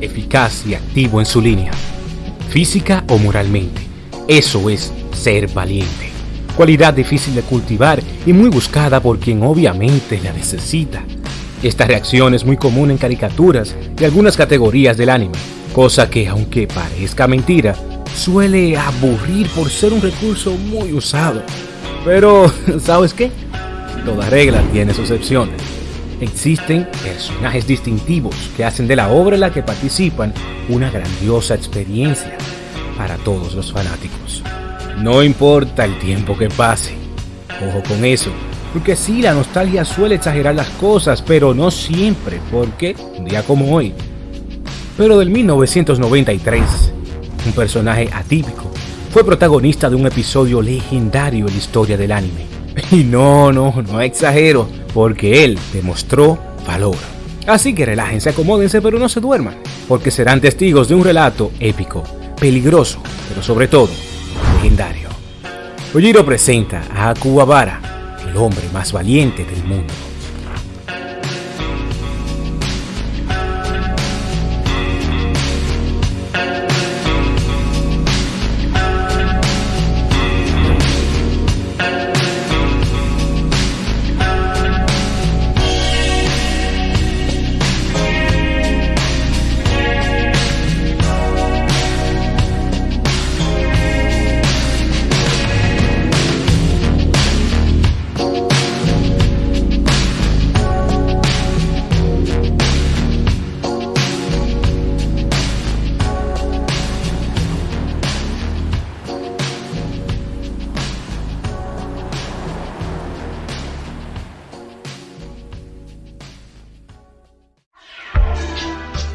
eficaz y activo en su línea, física o moralmente. Eso es ser valiente. Cualidad difícil de cultivar y muy buscada por quien obviamente la necesita. Esta reacción es muy común en caricaturas y algunas categorías del anime, cosa que aunque parezca mentira, suele aburrir por ser un recurso muy usado. Pero, ¿sabes qué? Toda regla tiene sus excepciones. Existen personajes distintivos que hacen de la obra en la que participan una grandiosa experiencia para todos los fanáticos. No importa el tiempo que pase. Ojo con eso, porque sí, la nostalgia suele exagerar las cosas, pero no siempre, porque un día como hoy. Pero del 1993, un personaje atípico, fue protagonista de un episodio legendario en la historia del anime. Y no, no, no exagero, porque él demostró valor. Así que relájense, acomódense, pero no se duerman, porque serán testigos de un relato épico, peligroso, pero sobre todo legendario. Ojiro presenta a Akuwabara, el hombre más valiente del mundo.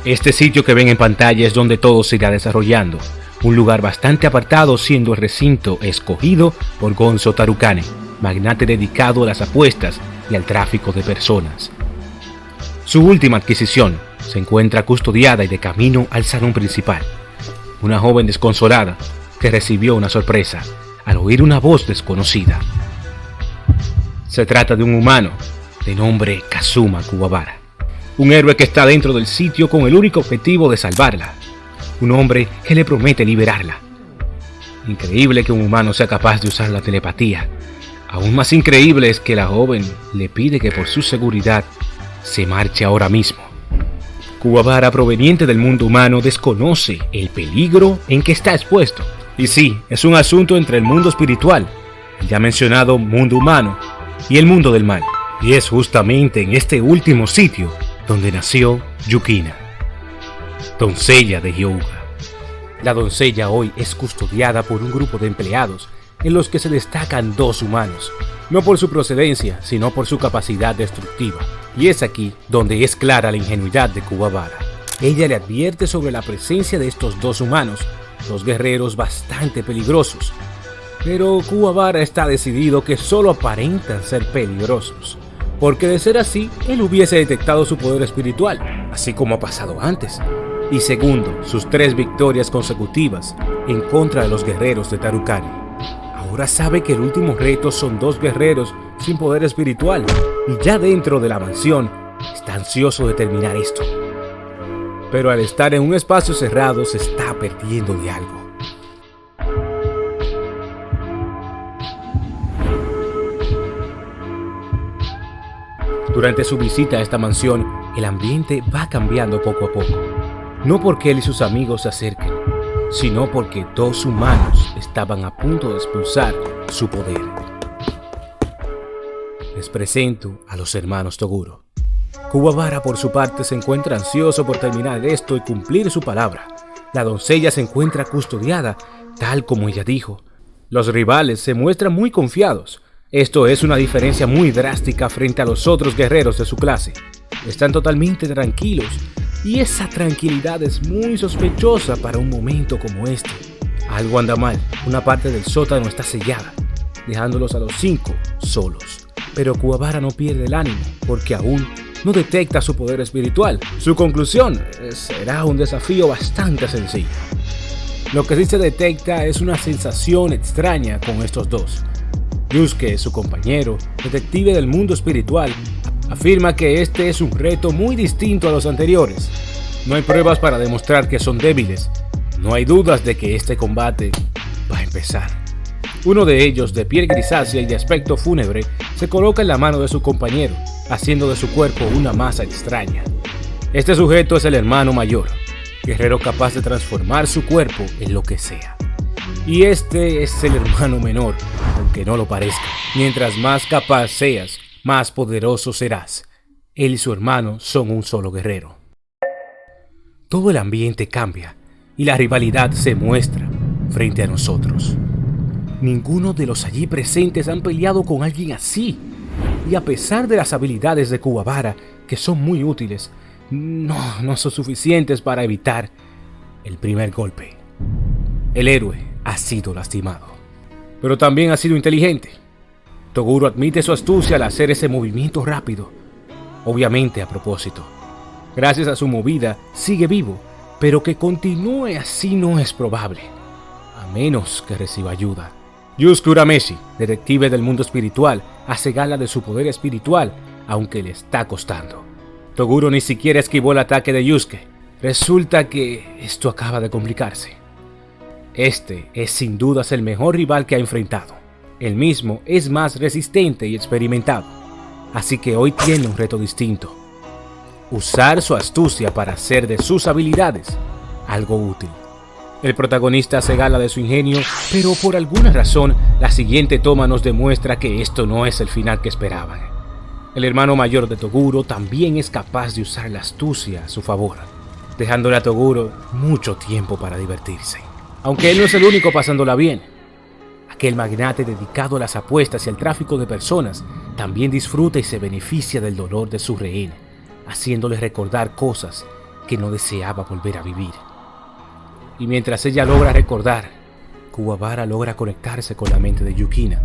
Este sitio que ven en pantalla es donde todo se irá desarrollando, un lugar bastante apartado siendo el recinto escogido por Gonzo Tarukane, magnate dedicado a las apuestas y al tráfico de personas. Su última adquisición se encuentra custodiada y de camino al salón principal. Una joven desconsolada que recibió una sorpresa al oír una voz desconocida. Se trata de un humano de nombre Kazuma Kuwabara un héroe que está dentro del sitio con el único objetivo de salvarla. Un hombre que le promete liberarla. Increíble que un humano sea capaz de usar la telepatía. Aún más increíble es que la joven le pide que por su seguridad se marche ahora mismo. Kuwabara, proveniente del mundo humano, desconoce el peligro en que está expuesto. Y sí, es un asunto entre el mundo espiritual, ya mencionado mundo humano, y el mundo del mal. Y es justamente en este último sitio donde nació Yukina, doncella de Hyouga. La doncella hoy es custodiada por un grupo de empleados en los que se destacan dos humanos, no por su procedencia, sino por su capacidad destructiva. Y es aquí donde es clara la ingenuidad de Kuwabara. Ella le advierte sobre la presencia de estos dos humanos, dos guerreros bastante peligrosos. Pero Kuwabara está decidido que solo aparentan ser peligrosos porque de ser así, él hubiese detectado su poder espiritual, así como ha pasado antes. Y segundo, sus tres victorias consecutivas en contra de los guerreros de Tarukari. Ahora sabe que el último reto son dos guerreros sin poder espiritual, y ya dentro de la mansión está ansioso de terminar esto. Pero al estar en un espacio cerrado se está perdiendo de algo. Durante su visita a esta mansión, el ambiente va cambiando poco a poco. No porque él y sus amigos se acerquen, sino porque dos humanos estaban a punto de expulsar su poder. Les presento a los hermanos Toguro. Kuwabara por su parte se encuentra ansioso por terminar esto y cumplir su palabra. La doncella se encuentra custodiada, tal como ella dijo. Los rivales se muestran muy confiados, esto es una diferencia muy drástica frente a los otros guerreros de su clase. Están totalmente tranquilos y esa tranquilidad es muy sospechosa para un momento como este. Algo anda mal, una parte del sótano está sellada, dejándolos a los cinco solos. Pero Kuwabara no pierde el ánimo porque aún no detecta su poder espiritual. Su conclusión eh, será un desafío bastante sencillo. Lo que sí se detecta es una sensación extraña con estos dos, Yusuke, su compañero, detective del mundo espiritual, afirma que este es un reto muy distinto a los anteriores. No hay pruebas para demostrar que son débiles. No hay dudas de que este combate va a empezar. Uno de ellos, de piel grisácea y de aspecto fúnebre, se coloca en la mano de su compañero, haciendo de su cuerpo una masa extraña. Este sujeto es el hermano mayor, guerrero capaz de transformar su cuerpo en lo que sea. Y este es el hermano menor, aunque no lo parezca. Mientras más capaz seas, más poderoso serás. Él y su hermano son un solo guerrero. Todo el ambiente cambia y la rivalidad se muestra frente a nosotros. Ninguno de los allí presentes han peleado con alguien así. Y a pesar de las habilidades de Kuwabara, que son muy útiles, no, no son suficientes para evitar el primer golpe. El héroe ha sido lastimado, pero también ha sido inteligente. Toguro admite su astucia al hacer ese movimiento rápido, obviamente a propósito. Gracias a su movida, sigue vivo, pero que continúe así no es probable, a menos que reciba ayuda. Yusuke Urameshi, detective del mundo espiritual, hace gala de su poder espiritual, aunque le está costando. Toguro ni siquiera esquivó el ataque de Yusuke. Resulta que esto acaba de complicarse. Este es sin dudas el mejor rival que ha enfrentado. El mismo es más resistente y experimentado, así que hoy tiene un reto distinto. Usar su astucia para hacer de sus habilidades algo útil. El protagonista se gala de su ingenio, pero por alguna razón la siguiente toma nos demuestra que esto no es el final que esperaban. El hermano mayor de Toguro también es capaz de usar la astucia a su favor, dejándole a Toguro mucho tiempo para divertirse. Aunque él no es el único pasándola bien. Aquel magnate dedicado a las apuestas y al tráfico de personas también disfruta y se beneficia del dolor de su rehén, haciéndole recordar cosas que no deseaba volver a vivir. Y mientras ella logra recordar, Kuwabara logra conectarse con la mente de Yukina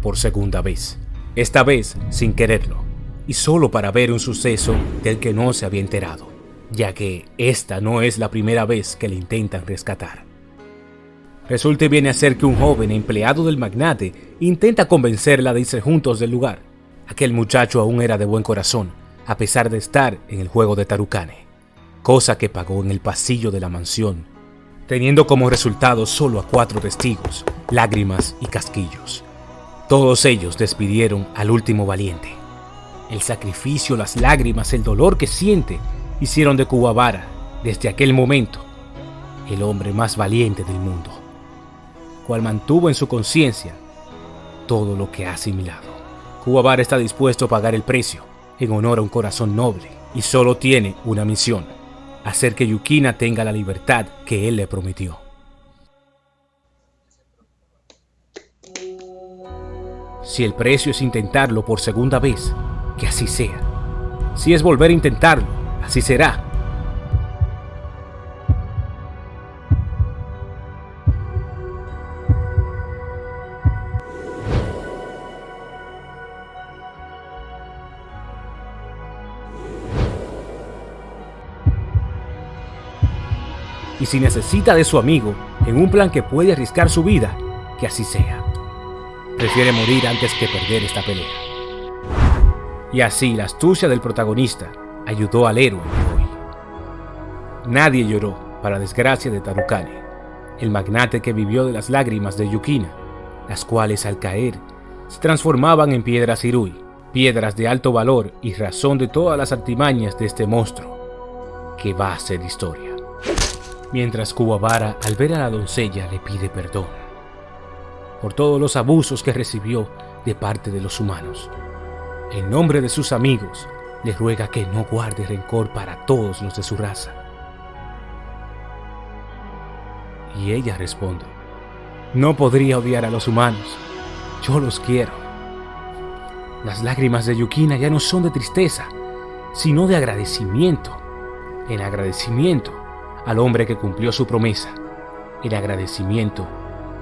por segunda vez. Esta vez sin quererlo, y solo para ver un suceso del que no se había enterado, ya que esta no es la primera vez que le intentan rescatar. Resulta y viene a ser que un joven empleado del magnate intenta convencerla de irse juntos del lugar. Aquel muchacho aún era de buen corazón, a pesar de estar en el juego de Tarukane, cosa que pagó en el pasillo de la mansión teniendo como resultado solo a cuatro testigos, lágrimas y casquillos. Todos ellos despidieron al último valiente. El sacrificio, las lágrimas, el dolor que siente hicieron de Kuwabara, desde aquel momento, el hombre más valiente del mundo, cual mantuvo en su conciencia todo lo que ha asimilado. Kuwabara está dispuesto a pagar el precio en honor a un corazón noble y solo tiene una misión, hacer que Yukina tenga la libertad que él le prometió. Si el precio es intentarlo por segunda vez, que así sea. Si es volver a intentarlo, así será. Y si necesita de su amigo en un plan que puede arriscar su vida, que así sea. Prefiere morir antes que perder esta pelea. Y así la astucia del protagonista ayudó al héroe de hoy. Nadie lloró, para desgracia de Tarukane, el magnate que vivió de las lágrimas de Yukina, las cuales al caer se transformaban en piedras Irui, piedras de alto valor y razón de todas las artimañas de este monstruo, que va a ser historia mientras Kuwabara al ver a la doncella le pide perdón por todos los abusos que recibió de parte de los humanos. En nombre de sus amigos, le ruega que no guarde rencor para todos los de su raza. Y ella responde, no podría odiar a los humanos, yo los quiero. Las lágrimas de Yukina ya no son de tristeza, sino de agradecimiento. En agradecimiento al hombre que cumplió su promesa, en agradecimiento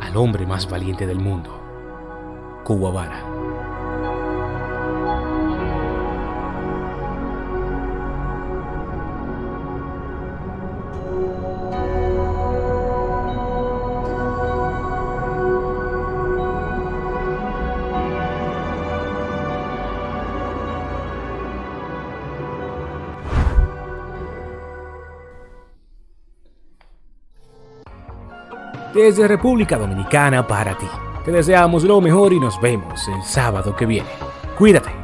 al hombre más valiente del mundo, Kuwabara. Desde República Dominicana para ti. Te deseamos lo mejor y nos vemos el sábado que viene. Cuídate.